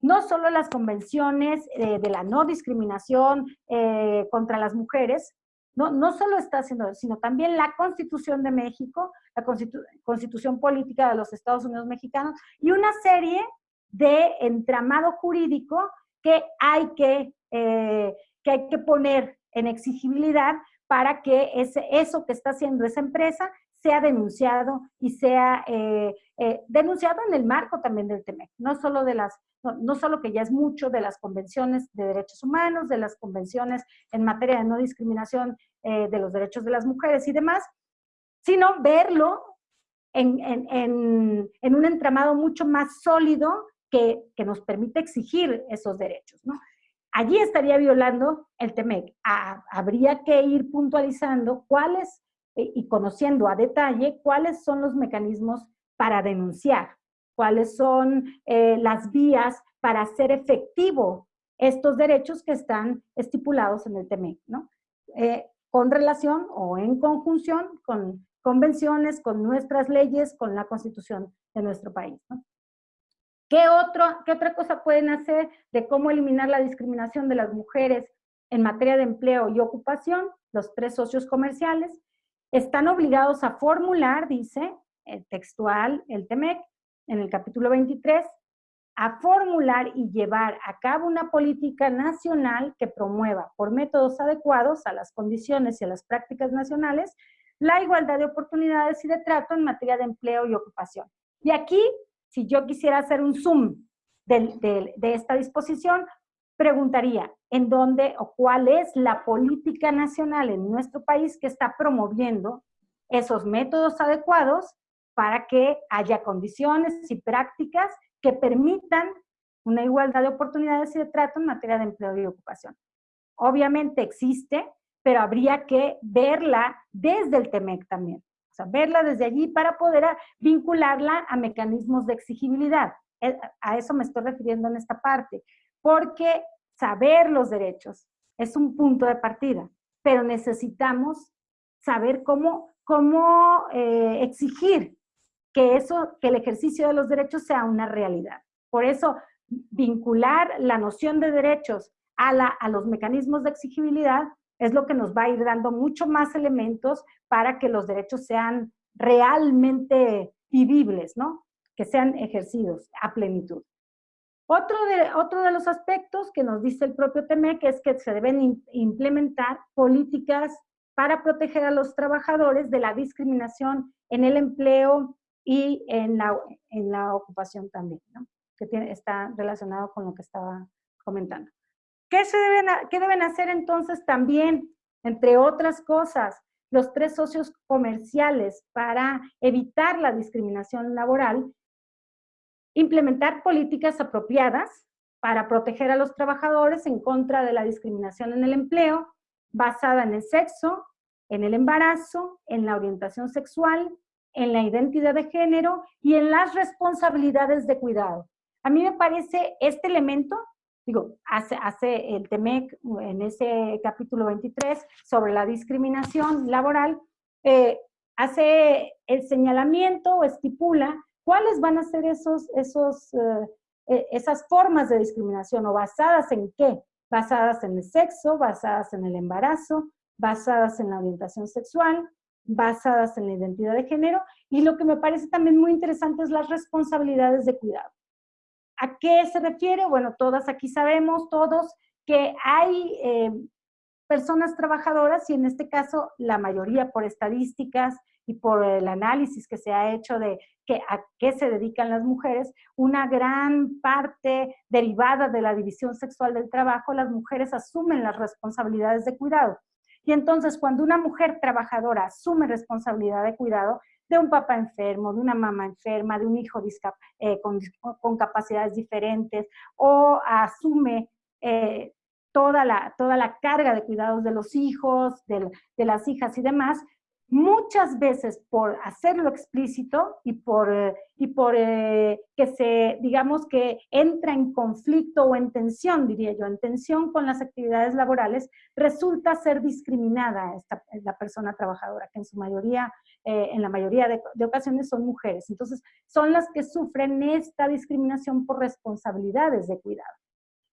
no solo las convenciones eh, de la no discriminación eh, contra las mujeres, no, no solo está haciendo sino también la Constitución de México, la Constitución Política de los Estados Unidos Mexicanos y una serie de entramado jurídico que hay que, eh, que, hay que poner en exigibilidad para que ese, eso que está haciendo esa empresa sea denunciado y sea eh, eh, denunciado en el marco también del TEMEC, no solo, de las, no, solo que ya es mucho de las convenciones de derechos humanos, de las convenciones en materia de no discriminación eh, de los derechos de las mujeres y demás, sino verlo en, en, en, un entramado mucho más sólido que, que, nos permite exigir esos derechos. ¿no? Allí estaría violando el TEMEC. habría que ir puntualizando cuáles y conociendo a detalle cuáles son los mecanismos para denunciar, cuáles son eh, las vías para hacer efectivo estos derechos que están estipulados en el TEMEC, ¿no? Eh, con relación o en conjunción con convenciones, con nuestras leyes, con la constitución de nuestro país. ¿Qué, otro, ¿Qué otra cosa pueden hacer de cómo eliminar la discriminación de las mujeres en materia de empleo y ocupación? Los tres socios comerciales, están obligados a formular, dice el textual, el TEMEC, en el capítulo 23, a formular y llevar a cabo una política nacional que promueva por métodos adecuados a las condiciones y a las prácticas nacionales la igualdad de oportunidades y de trato en materia de empleo y ocupación. Y aquí si yo quisiera hacer un zoom de, de esta disposición, preguntaría, ¿en dónde o cuál es la política nacional en nuestro país que está promoviendo esos métodos adecuados para que haya condiciones y prácticas que permitan una igualdad de oportunidades y de trato en materia de empleo y ocupación. Obviamente existe, pero habría que verla desde el TEMEC también. O sea, verla desde allí para poder vincularla a mecanismos de exigibilidad. Eh, a eso me estoy refiriendo en esta parte, porque saber los derechos es un punto de partida, pero necesitamos saber cómo, cómo eh, exigir que, eso, que el ejercicio de los derechos sea una realidad. Por eso, vincular la noción de derechos a, la, a los mecanismos de exigibilidad es lo que nos va a ir dando mucho más elementos para que los derechos sean realmente vivibles, ¿no? Que sean ejercidos a plenitud. Otro de, otro de los aspectos que nos dice el propio TEMEC es que se deben implementar políticas para proteger a los trabajadores de la discriminación en el empleo y en la, en la ocupación también, que está relacionado con lo que estaba comentando. ¿Qué, se deben, ¿Qué deben hacer entonces también, entre otras cosas, los tres socios comerciales para evitar la discriminación laboral? Implementar políticas apropiadas para proteger a los trabajadores en contra de la discriminación en el empleo, basada en el sexo, en el embarazo, en la orientación sexual, en la identidad de género y en las responsabilidades de cuidado. A mí me parece este elemento digo, hace, hace el TEMEC en ese capítulo 23 sobre la discriminación laboral, eh, hace el señalamiento o estipula cuáles van a ser esos, esos, eh, eh, esas formas de discriminación o basadas en qué, basadas en el sexo, basadas en el embarazo, basadas en la orientación sexual, basadas en la identidad de género y lo que me parece también muy interesante es las responsabilidades de cuidado. ¿A qué se refiere? Bueno, todas aquí sabemos, todos, que hay eh, personas trabajadoras y en este caso la mayoría por estadísticas y por el análisis que se ha hecho de que, a qué se dedican las mujeres, una gran parte derivada de la división sexual del trabajo, las mujeres asumen las responsabilidades de cuidado. Y entonces cuando una mujer trabajadora asume responsabilidad de cuidado, de un papá enfermo, de una mamá enferma, de un hijo eh, con, capacidades diferentes, o asume eh, toda, la, toda la carga de cuidados de los hijos, de, las hijas y demás, muchas veces por hacerlo explícito y por, eh, y por que se, digamos que entra en conflicto o en tensión, diría yo, en tensión con las actividades laborales, resulta ser discriminada esta, la persona trabajadora, que en su mayoría eh, en la mayoría de, ocasiones son mujeres. Entonces, son las que sufren esta discriminación por responsabilidades de cuidado.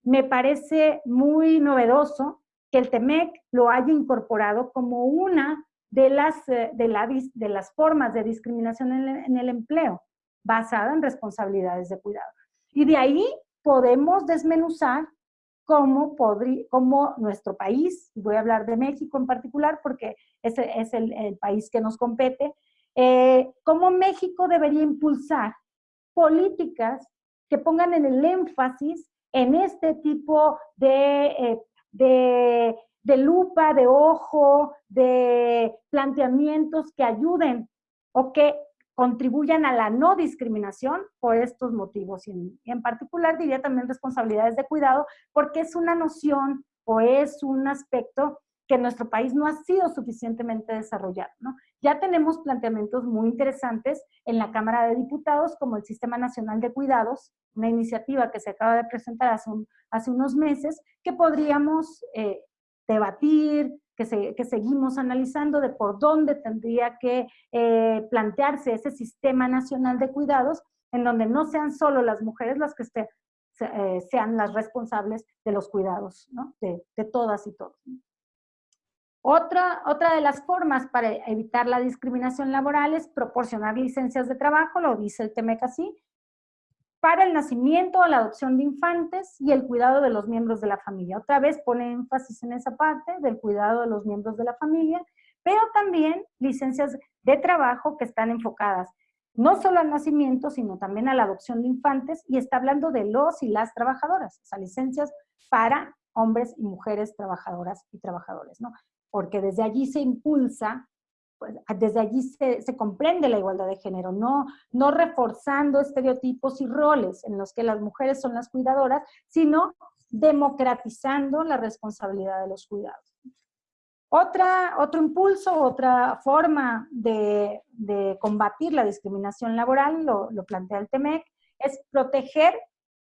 Me parece muy novedoso que el TEMEC lo haya incorporado como una de las, eh, de, las formas de discriminación en el, empleo, basada en responsabilidades de cuidado. Y de ahí podemos desmenuzar cómo, podría, cómo nuestro país, voy a hablar de México en particular porque ese es el, país que nos compete, eh, cómo México debería impulsar políticas que pongan en el énfasis en este tipo de, eh, de, de lupa, de ojo, de planteamientos que ayuden o que contribuyan a la no discriminación por estos motivos. Y en, particular diría también responsabilidades de cuidado, porque es una noción o es un aspecto que nuestro país no ha sido suficientemente desarrollado. ¿no? Ya tenemos planteamientos muy interesantes en la Cámara de Diputados, como el Sistema Nacional de Cuidados, una iniciativa que se acaba de presentar hace, hace unos meses, que podríamos eh, debatir, que, seguimos analizando de por dónde tendría que eh, plantearse ese sistema nacional de cuidados, en donde no sean solo las mujeres las que eh, sean las responsables de los cuidados, ¿no? de, todas y todos. Otra, otra de las formas para evitar la discriminación laboral es proporcionar licencias de trabajo, lo dice el TEMEC así, para el nacimiento la adopción de infantes y el cuidado de los miembros de la familia. Otra vez pone énfasis en esa parte del cuidado de los miembros de la familia, pero también licencias de trabajo que están enfocadas no solo al nacimiento, sino también a la adopción de infantes, y está hablando de los y las trabajadoras, o sea, licencias para hombres y mujeres trabajadoras y trabajadores, ¿no? Porque desde allí se impulsa, pues, desde allí se, comprende la igualdad de género, no, no reforzando estereotipos y roles en los que las mujeres son las cuidadoras, sino democratizando la responsabilidad de los cuidados. Otra, otro impulso, otra forma de, combatir la discriminación laboral, lo, plantea el TEMEC, es proteger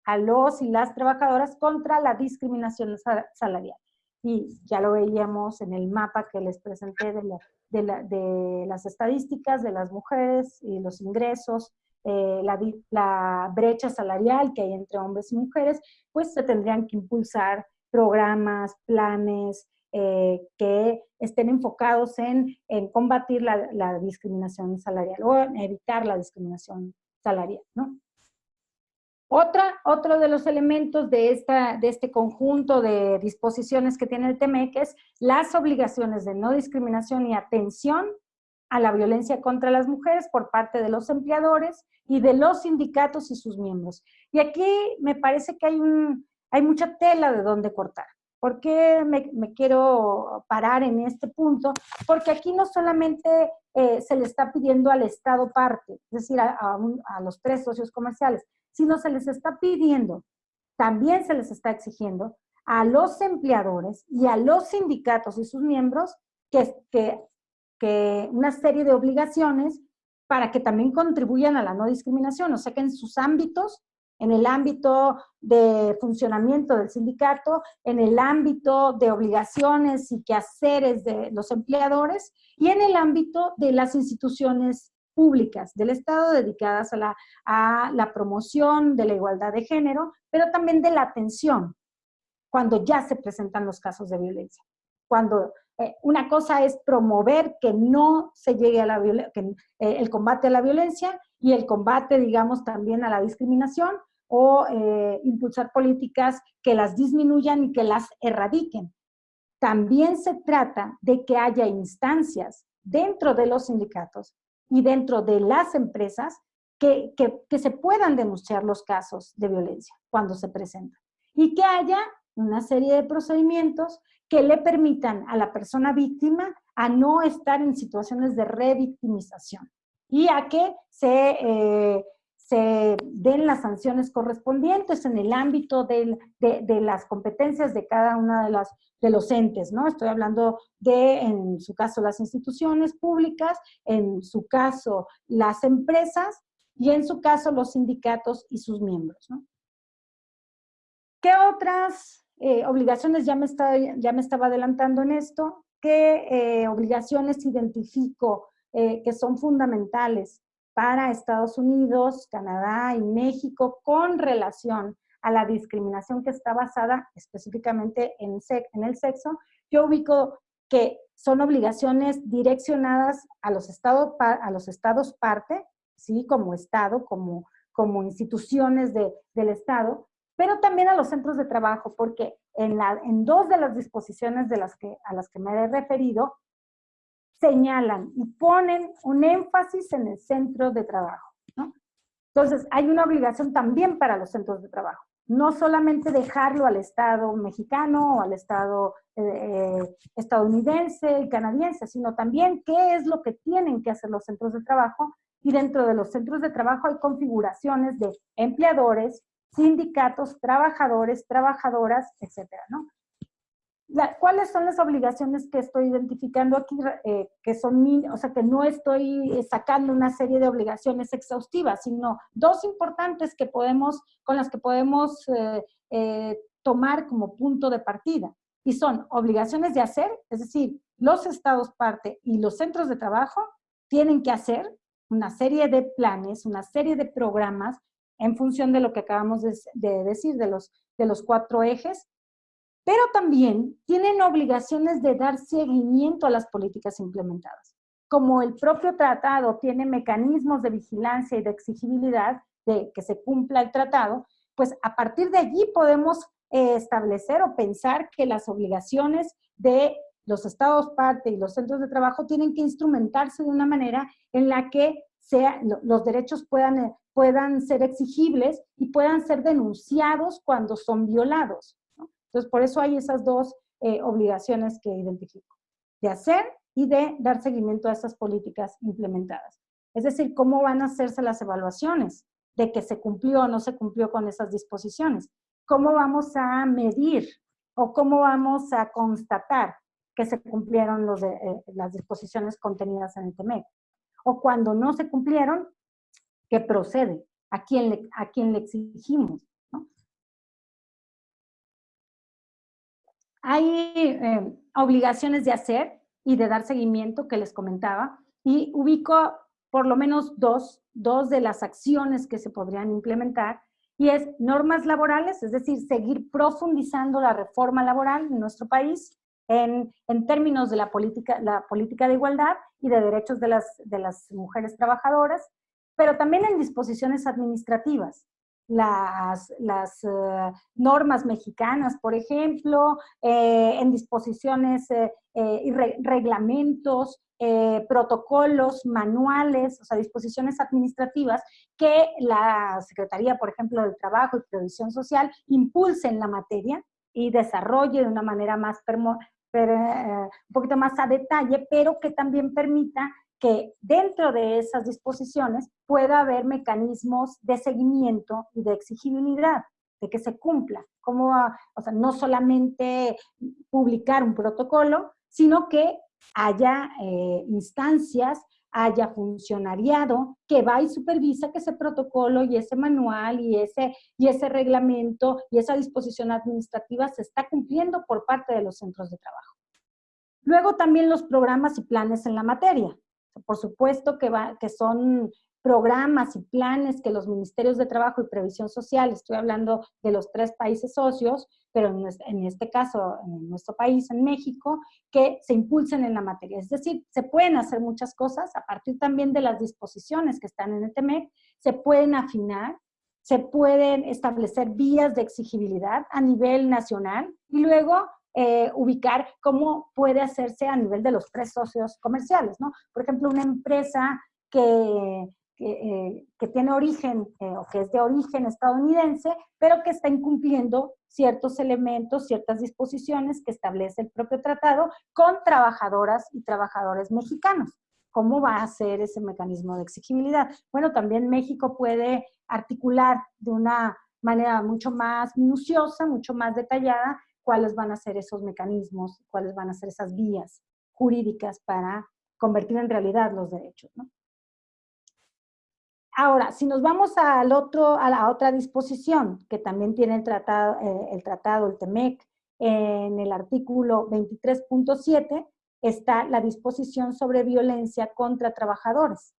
a los y las trabajadoras contra la discriminación salarial. Y ya lo veíamos en el mapa que les presenté de, las estadísticas de las mujeres y los ingresos, eh, la, la, brecha salarial que hay entre hombres y mujeres, pues se tendrían que impulsar programas, planes, eh, que estén enfocados en, combatir la, discriminación salarial o en evitar la discriminación salarial, ¿no? Otra, otro de los elementos de, esta, de este conjunto de disposiciones que tiene el TEMEC es las obligaciones de no discriminación y atención a la violencia contra las mujeres por parte de los empleadores y de los sindicatos y sus miembros. Y aquí me parece que hay, un, hay mucha tela de donde cortar. ¿Por qué me, quiero parar en este punto? Porque aquí no solamente eh, se le está pidiendo al Estado parte, es decir, a, los tres socios comerciales, sino se les está pidiendo, también se les está exigiendo a los empleadores y a los sindicatos y sus miembros que, que, que una serie de obligaciones para que también contribuyan a la no discriminación, o sea que en sus ámbitos en el ámbito de funcionamiento del sindicato, en el ámbito de obligaciones y quehaceres de los empleadores y en el ámbito de las instituciones públicas del Estado dedicadas a la, promoción de la igualdad de género, pero también de la atención cuando ya se presentan los casos de violencia. Cuando eh, una cosa es promover que no se llegue a la que, eh, el combate a la violencia y el combate, digamos, también a la discriminación o eh, impulsar políticas que las disminuyan y que las erradiquen. También se trata de que haya instancias dentro de los sindicatos y dentro de las empresas que, que se puedan denunciar los casos de violencia cuando se presentan. Y que haya una serie de procedimientos que le permitan a la persona víctima a no estar en situaciones de revictimización y a que se, eh, se den las sanciones correspondientes en el ámbito de, las competencias de cada una de, las, de los entes, ¿no? Estoy hablando de, en su caso, las instituciones públicas, en su caso, las empresas y en su caso, los sindicatos y sus miembros. ¿Qué otras eh, obligaciones, ya me, estaba, ya me estaba adelantando en esto, qué eh, obligaciones identifico eh, que son fundamentales para Estados Unidos, Canadá y México con relación a la discriminación que está basada específicamente en, en el sexo, yo ubico que son obligaciones direccionadas a los, estados, a los estados parte, ¿sí? como Estado, como, como instituciones de, del Estado, pero también a los centros de trabajo, porque en, en dos de las disposiciones de las que, a las que me he referido, señalan y ponen un énfasis en el centro de trabajo. ¿no? Entonces, hay una obligación también para los centros de trabajo. No solamente dejarlo al Estado mexicano o al Estado eh, eh, estadounidense y canadiense, sino también qué es lo que tienen que hacer los centros de trabajo. Y dentro de los centros de trabajo hay configuraciones de empleadores, sindicatos, trabajadores, trabajadoras, etcétera, ¿no? ¿Cuáles son las obligaciones que estoy identificando aquí? Eh, que son, o sea, que no estoy sacando una serie de obligaciones exhaustivas, sino dos importantes que podemos, con las que podemos eh, eh, tomar como punto de partida. Y son obligaciones de hacer, es decir, los estados parte y los centros de trabajo tienen que hacer una serie de planes, una serie de programas en función de lo que acabamos de, decir, de los, de los cuatro ejes, pero también tienen obligaciones de dar seguimiento a las políticas implementadas. Como el propio tratado tiene mecanismos de vigilancia y de exigibilidad de que se cumpla el tratado, pues a partir de allí podemos eh, establecer o pensar que las obligaciones de los estados parte y los centros de trabajo tienen que instrumentarse de una manera en la que los derechos puedan, eh, puedan ser exigibles y puedan ser denunciados cuando son violados. Entonces, por eso hay esas dos eh, obligaciones que identifico, de hacer y de dar seguimiento a esas políticas implementadas. Es decir, cómo van a hacerse las evaluaciones de que se cumplió o no se cumplió con esas disposiciones. ¿Cómo vamos a medir o cómo vamos a constatar que se cumplieron eh, las disposiciones contenidas en el TEMEC? O cuando no se cumplieron, ¿qué procede? ¿A quién a quién le exigimos? Hay eh, obligaciones de hacer y de dar seguimiento que les comentaba y ubico por lo menos dos, dos de las acciones que se podrían implementar y es normas laborales, es decir, seguir profundizando la reforma laboral en nuestro país en, en, términos de la política, la política de igualdad y de derechos de las, de las mujeres trabajadoras, pero también en disposiciones administrativas las, eh, normas mexicanas, por ejemplo, eh, en disposiciones eh, y reglamentos, protocolos, manuales, o sea, disposiciones administrativas que la Secretaría, por ejemplo, del Trabajo y Previsión Social impulse en la materia y desarrolle de una manera más, un poquito más a detalle, pero que también permita dentro de esas disposiciones pueda haber mecanismos de seguimiento y de exigibilidad, de que se cumpla. Como, sea, no solamente publicar un protocolo, sino que haya eh, instancias, haya funcionariado que va y supervisa que ese protocolo y ese manual y ese, y ese reglamento y esa disposición administrativa se está cumpliendo por parte de los centros de trabajo. Luego también los programas y planes en la materia. Por supuesto que, va, que son programas y planes que los ministerios de Trabajo y Previsión Social, estoy hablando de los tres países socios, pero en este caso, en nuestro país, en México, que se impulsen en la materia. Es decir, se pueden hacer muchas cosas a partir también de las disposiciones que están en el TEMEC, se pueden afinar, se pueden establecer vías de exigibilidad a nivel nacional y luego eh, ubicar cómo puede hacerse a nivel de los tres socios comerciales, ¿no? Por ejemplo, una empresa que, que, eh, tiene origen eh, o que es de origen estadounidense, pero que está incumpliendo ciertos elementos, ciertas disposiciones que establece el propio tratado con trabajadoras y trabajadores mexicanos. ¿Cómo va a ser ese mecanismo de exigibilidad? Bueno, también México puede articular de una manera mucho más minuciosa, mucho más detallada, cuáles van a ser esos mecanismos, cuáles van a ser esas vías jurídicas para convertir en realidad los derechos. Ahora, si nos vamos al otro, a la otra disposición que también tiene el tratado, eh, el, tratado, el TEMEC, en el artículo 23.7 está la disposición sobre violencia contra trabajadores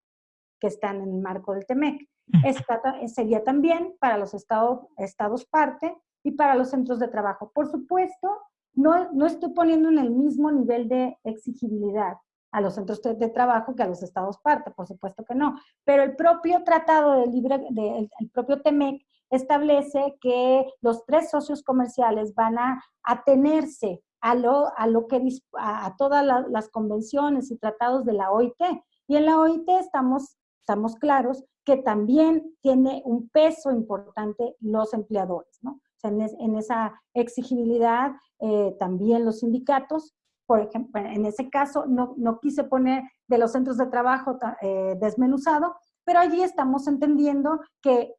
que están en el marco del TEMEC. Esta sería también para los estados, estados parte y para los centros de trabajo. Por supuesto, no, no estoy poniendo en el mismo nivel de exigibilidad a los centros de, trabajo que a los estados parte, por supuesto que no. Pero el propio tratado de libre, de, el propio TEMEC establece que los tres socios comerciales van a atenerse a lo, a lo que a, todas las convenciones y tratados de la OIT. Y en la OIT estamos, estamos claros que también tiene un peso importante los empleadores, ¿no? En, esa exigibilidad eh, también los sindicatos, por ejemplo, en ese caso no, no quise poner de los centros de trabajo eh, desmenuzado, pero allí estamos entendiendo que,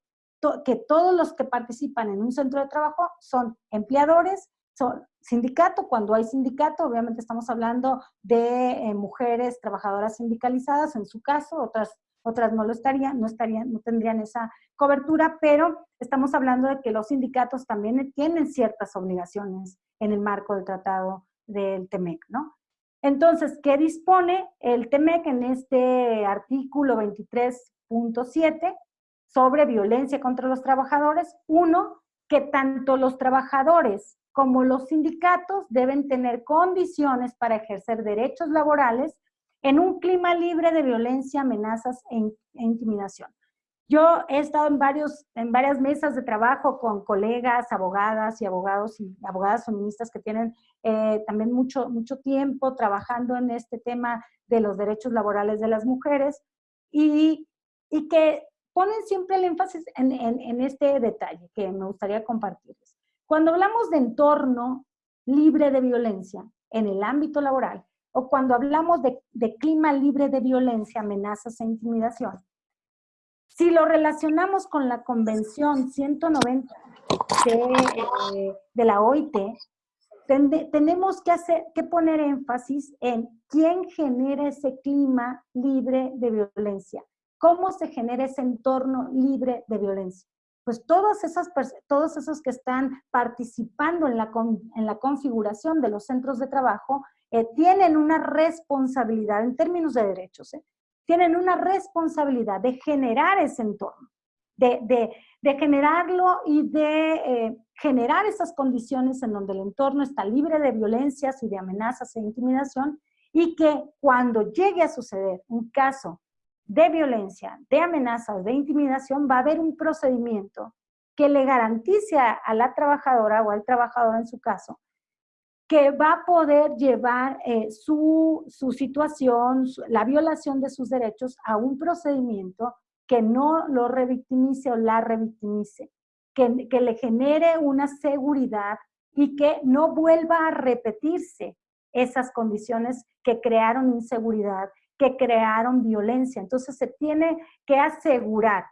que todos los que participan en un centro de trabajo son empleadores, son sindicato, cuando hay sindicato, obviamente estamos hablando de eh, mujeres trabajadoras sindicalizadas, en su caso, otras otras no lo estarían, no estarían, no tendrían esa cobertura, pero estamos hablando de que los sindicatos también tienen ciertas obligaciones en el marco del tratado del TEMEC, ¿no? Entonces, ¿qué dispone el TEMEC en este artículo 23.7 sobre violencia contra los trabajadores? Uno, que tanto los trabajadores como los sindicatos deben tener condiciones para ejercer derechos laborales en un clima libre de violencia, amenazas e, e, intimidación. Yo he estado en, varios, en varias mesas de trabajo con colegas, abogadas y abogados y abogadas feministas que tienen eh, también mucho, mucho tiempo trabajando en este tema de los derechos laborales de las mujeres y y que ponen siempre el énfasis en, en, este detalle que me gustaría compartirles. Cuando hablamos de entorno libre de violencia en el ámbito laboral, o cuando hablamos de, de clima libre de violencia, amenazas e intimidación, si lo relacionamos con la Convención 190 de, de la OIT, tenemos que, hacer, que poner énfasis en quién genera ese clima libre de violencia, cómo se genera ese entorno libre de violencia. Pues todas esas, todos esos que están participando en la, en la configuración de los centros de trabajo eh, tienen una responsabilidad en términos de derechos, ¿eh? tienen una responsabilidad de generar ese entorno, de, de, generarlo y de eh, generar esas condiciones en donde el entorno está libre de violencias y de amenazas e intimidación y que cuando llegue a suceder un caso de violencia, de amenazas, de intimidación, va a haber un procedimiento que le garantice a, la trabajadora o al trabajador en su caso, que va a poder llevar eh, su, su, situación, la violación de sus derechos a un procedimiento que no lo revictimice o la revictimice, que, que le genere una seguridad y que no vuelva a repetirse esas condiciones que crearon inseguridad, que crearon violencia. Entonces se tiene que asegurar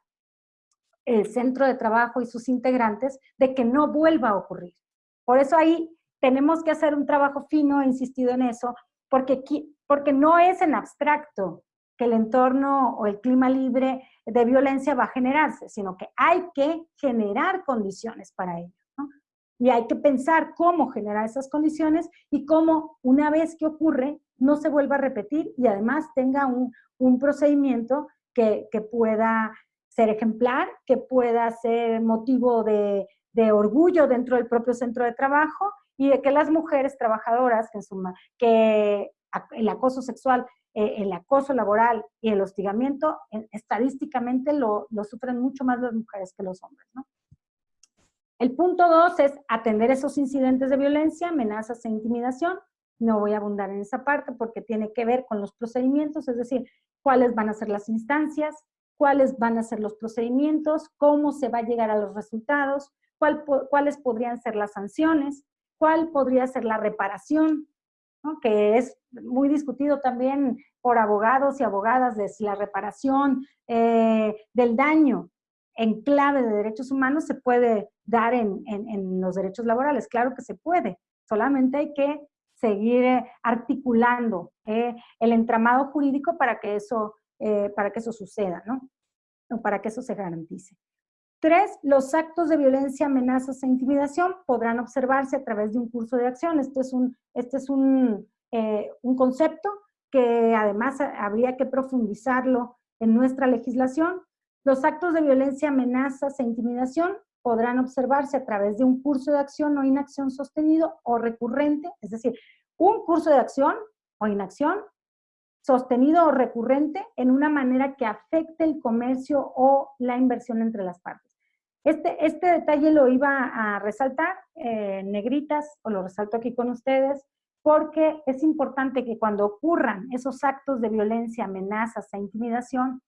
el centro de trabajo y sus integrantes de que no vuelva a ocurrir. Por eso ahí tenemos que hacer un trabajo fino, he insistido en eso, porque, porque no es en abstracto, que el entorno o el clima libre de violencia va a generarse, sino que hay que generar condiciones para ello. Y hay que pensar cómo generar esas condiciones y cómo una vez que ocurre no se vuelva a repetir y además tenga un, un procedimiento que, que, pueda ser ejemplar, que pueda ser motivo de, de, orgullo dentro del propio centro de trabajo y de que las mujeres trabajadoras, que, en suma, que el acoso sexual eh, el acoso laboral y el hostigamiento, estadísticamente lo, lo, sufren mucho más las mujeres que los hombres. El punto dos es atender esos incidentes de violencia, amenazas e intimidación. No voy a abundar en esa parte porque tiene que ver con los procedimientos, es decir, cuáles van a ser las instancias, cuáles van a ser los procedimientos, cómo se va a llegar a los resultados, cuál, cuáles podrían ser las sanciones, cuál podría ser la reparación, que es muy discutido también por abogados y abogadas de si la reparación eh, del daño en clave de derechos humanos se puede dar en, los derechos laborales. Claro que se puede, solamente hay que seguir eh, articulando eh, el entramado jurídico para que eso, para que eso suceda, ¿no? O para que eso se garantice. Tres, los actos de violencia, amenazas e intimidación podrán observarse a través de un curso de acción. Este es un, este es un, eh, un concepto que además habría que profundizarlo en nuestra legislación. Los actos de violencia, amenazas e intimidación podrán observarse a través de un curso de acción o inacción sostenido o recurrente, es decir, un curso de acción o inacción sostenido o recurrente en una manera que afecte el comercio o la inversión entre las partes. Este, este detalle lo iba a resaltar, eh, negritas, o lo resalto aquí con ustedes, porque es importante que cuando ocurran esos actos de violencia, amenazas e intimidación,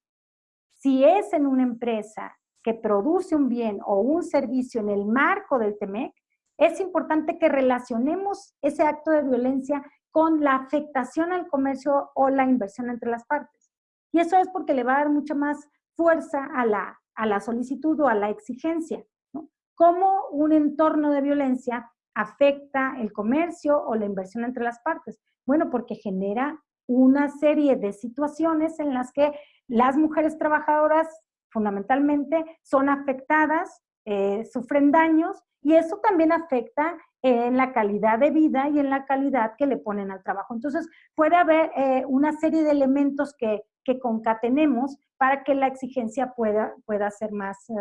si es en una empresa que produce un bien o un servicio en el marco del TEMEC, es importante que relacionemos ese acto de violencia con la afectación al comercio o la inversión entre las partes. Y eso es porque le va a dar mucha más fuerza a la, a la solicitud o a la exigencia. ¿no? Como un entorno de violencia afecta el comercio o la inversión entre las partes? Bueno, porque genera una serie de situaciones en las que las mujeres trabajadoras fundamentalmente son afectadas, eh, sufren daños y eso también afecta en la calidad de vida y en la calidad que le ponen al trabajo. Entonces, puede haber eh, una serie de elementos que, que concatenemos para que la exigencia pueda, pueda ser más, eh,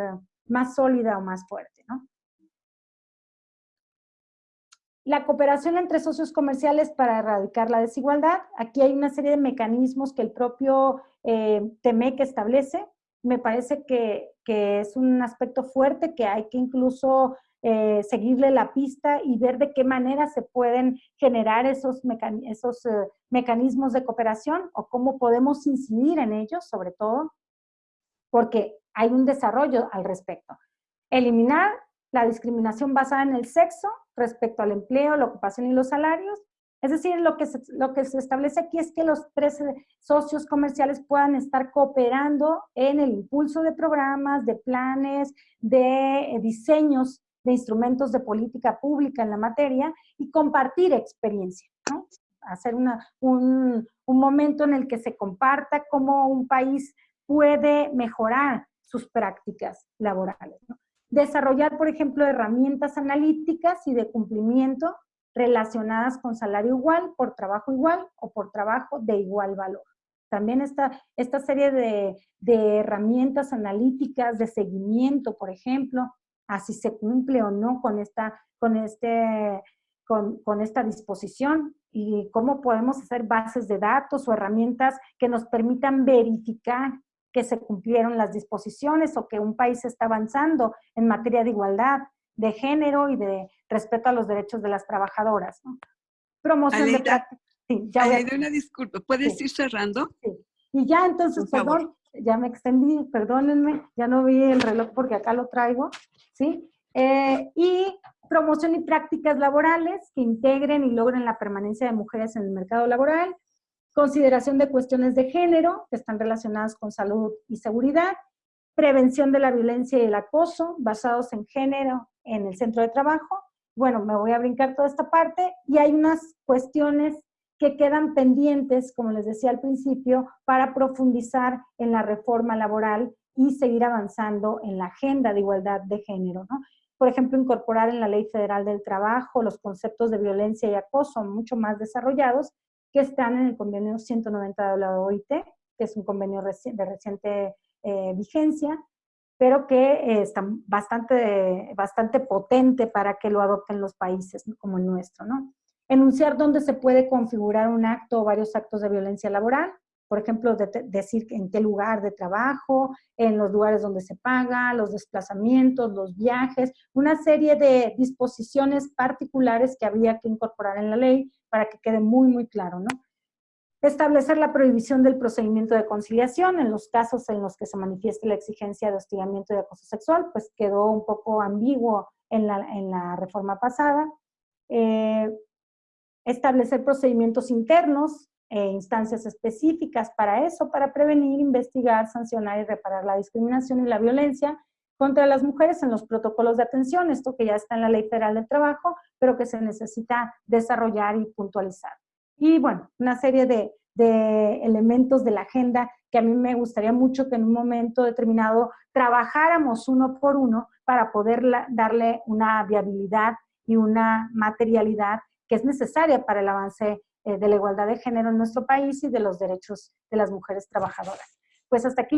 más sólida o más fuerte, ¿no? La cooperación entre socios comerciales para erradicar la desigualdad. Aquí hay una serie de mecanismos que el propio eh, TEMEC establece. Me parece que, es un aspecto fuerte que hay que incluso eh, seguirle la pista y ver de qué manera se pueden generar esos, esos eh, mecanismos de cooperación o cómo podemos incidir en ellos, sobre todo. porque hay un desarrollo al respecto. Eliminar la discriminación basada en el sexo respecto al empleo, la ocupación y los salarios. Es decir, lo que se, lo que se establece aquí es que los tres socios comerciales puedan estar cooperando en el impulso de programas, de planes, de eh, diseños de instrumentos de política pública en la materia y compartir experiencia. Hacer una, un, un momento en el que se comparta cómo un país puede mejorar sus prácticas laborales. Desarrollar, por ejemplo, herramientas analíticas y de cumplimiento relacionadas con salario igual, por trabajo igual o por trabajo de igual valor. También esta, esta serie de, de herramientas analíticas de seguimiento, por ejemplo, a si se cumple o no con esta, con este, con, con, esta disposición y cómo podemos hacer bases de datos o herramientas que nos permitan verificar que se cumplieron las disposiciones o que un país está avanzando en materia de igualdad de género y de respeto a los derechos de las trabajadoras. ¿no? Promoción de prácticas. Sí, ya una disculpa, ¿puedes ir cerrando? Sí. Y ya entonces, perdón, ya me extendí, perdónenme, ya no vi el reloj porque acá lo traigo, ¿sí? Eh, y promoción y prácticas laborales que integren y logren la permanencia de mujeres en el mercado laboral, consideración de cuestiones de género que están relacionadas con salud y seguridad, prevención de la violencia y el acoso basados en género en el centro de trabajo. Bueno, me voy a brincar toda esta parte y hay unas cuestiones que quedan pendientes, como les decía al principio, para profundizar en la reforma laboral y seguir avanzando en la agenda de igualdad de género. ¿no? Por ejemplo, incorporar en la Ley Federal del Trabajo los conceptos de violencia y acoso mucho más desarrollados que están en el convenio 190 de la OIT, que es un convenio de reciente eh, vigencia, pero que eh, está bastante, bastante potente para que lo adopten los países como el nuestro, ¿no? Enunciar dónde se puede configurar un acto o varios actos de violencia laboral, por ejemplo, decir en qué lugar de trabajo, en los lugares donde se paga, los desplazamientos, los viajes, una serie de disposiciones particulares que había que incorporar en la ley para que quede muy, muy claro, ¿no? Establecer la prohibición del procedimiento de conciliación en los casos en los que se manifieste la exigencia de hostigamiento y acoso sexual, pues quedó un poco ambiguo en la, en la reforma pasada. Eh, establecer procedimientos internos e instancias específicas para eso, para prevenir, investigar, sancionar y reparar la discriminación y la violencia contra las mujeres en los protocolos de atención, esto que ya está en la Ley Federal del Trabajo, pero que se necesita desarrollar y puntualizar. Y bueno, una serie de, de elementos de la agenda que a mí me gustaría mucho que en un momento determinado trabajáramos uno por uno para poder darle una viabilidad y una materialidad que es necesaria para el avance eh, de la igualdad de género en nuestro país y de los derechos de las mujeres trabajadoras. Pues hasta aquí